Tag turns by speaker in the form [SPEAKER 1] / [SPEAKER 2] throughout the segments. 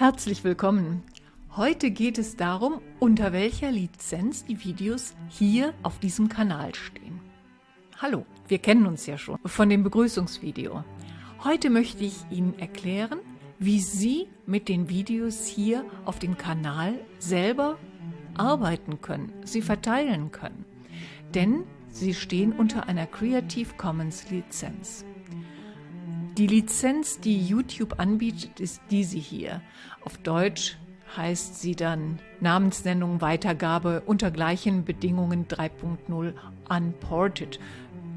[SPEAKER 1] Herzlich willkommen. Heute geht es darum, unter welcher Lizenz die Videos hier auf diesem Kanal stehen. Hallo, wir kennen uns ja schon von dem Begrüßungsvideo. Heute möchte ich Ihnen erklären, wie Sie mit den Videos hier auf dem Kanal selber arbeiten können, sie verteilen können. Denn sie stehen unter einer Creative Commons Lizenz. Die Lizenz, die YouTube anbietet, ist diese hier. Auf Deutsch heißt sie dann Namensnennung, Weitergabe unter gleichen Bedingungen 3.0 unported.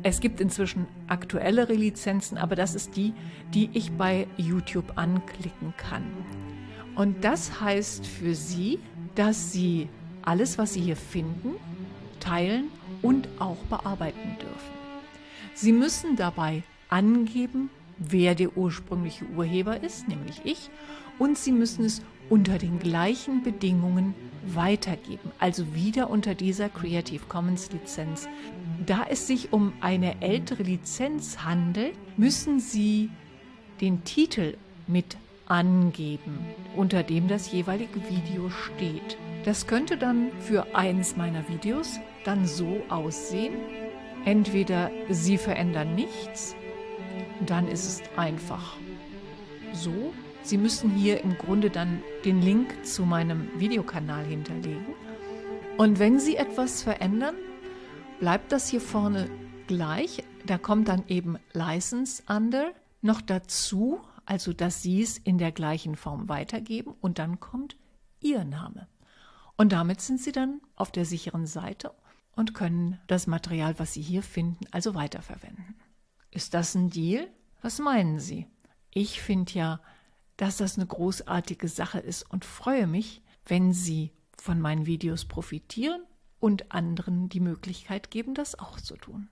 [SPEAKER 1] Es gibt inzwischen aktuellere Lizenzen, aber das ist die, die ich bei YouTube anklicken kann. Und das heißt für Sie, dass Sie alles, was Sie hier finden, teilen und auch bearbeiten dürfen. Sie müssen dabei angeben, wer der ursprüngliche Urheber ist, nämlich ich, und Sie müssen es unter den gleichen Bedingungen weitergeben, also wieder unter dieser Creative Commons Lizenz. Da es sich um eine ältere Lizenz handelt, müssen Sie den Titel mit angeben, unter dem das jeweilige Video steht. Das könnte dann für eins meiner Videos dann so aussehen. Entweder Sie verändern nichts dann ist es einfach so. Sie müssen hier im Grunde dann den Link zu meinem Videokanal hinterlegen. Und wenn Sie etwas verändern, bleibt das hier vorne gleich. Da kommt dann eben License Under noch dazu, also dass Sie es in der gleichen Form weitergeben und dann kommt Ihr Name. Und damit sind Sie dann auf der sicheren Seite und können das Material, was Sie hier finden, also weiterverwenden. Ist das ein Deal? Was meinen Sie? Ich finde ja, dass das eine großartige Sache ist und freue mich, wenn Sie von meinen Videos profitieren und anderen die Möglichkeit geben, das auch zu tun.